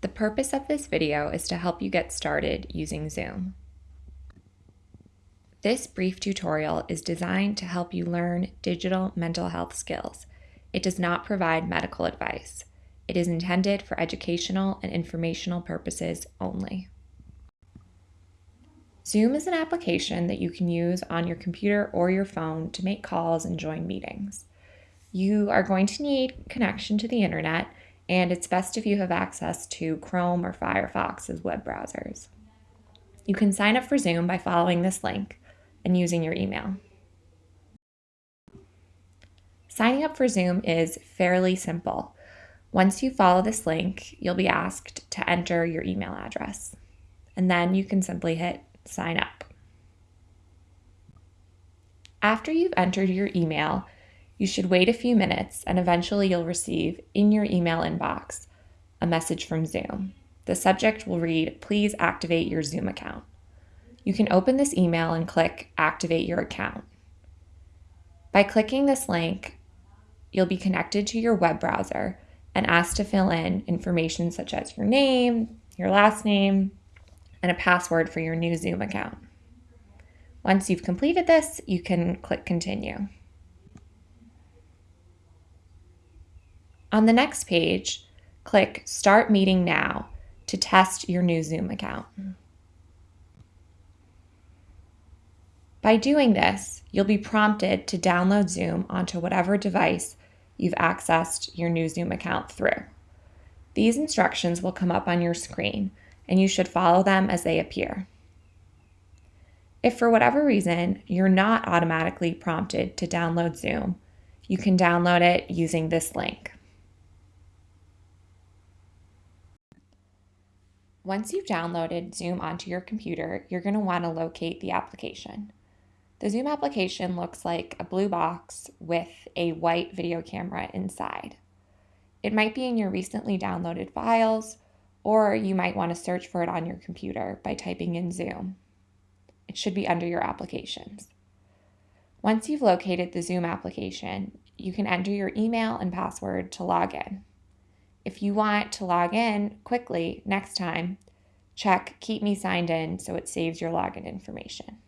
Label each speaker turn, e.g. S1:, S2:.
S1: The purpose of this video is to help you get started using Zoom. This brief tutorial is designed to help you learn digital mental health skills. It does not provide medical advice. It is intended for educational and informational purposes only. Zoom is an application that you can use on your computer or your phone to make calls and join meetings. You are going to need connection to the internet, and it's best if you have access to Chrome or Firefox as web browsers. You can sign up for Zoom by following this link and using your email. Signing up for Zoom is fairly simple. Once you follow this link, you'll be asked to enter your email address, and then you can simply hit sign up. After you've entered your email, you should wait a few minutes and eventually you'll receive in your email inbox a message from Zoom. The subject will read, Please activate your Zoom account. You can open this email and click Activate your account. By clicking this link, you'll be connected to your web browser and asked to fill in information such as your name, your last name, and a password for your new Zoom account. Once you've completed this, you can click Continue. On the next page, click Start Meeting Now to test your new Zoom account. By doing this, you'll be prompted to download Zoom onto whatever device you've accessed your new Zoom account through. These instructions will come up on your screen, and you should follow them as they appear. If for whatever reason you're not automatically prompted to download Zoom, you can download it using this link. Once you've downloaded Zoom onto your computer, you're going to want to locate the application. The Zoom application looks like a blue box with a white video camera inside. It might be in your recently downloaded files or you might want to search for it on your computer by typing in Zoom. It should be under your applications. Once you've located the Zoom application, you can enter your email and password to log in. If you want to log in quickly next time, check Keep Me Signed In so it saves your login information.